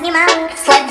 снимал, слабее.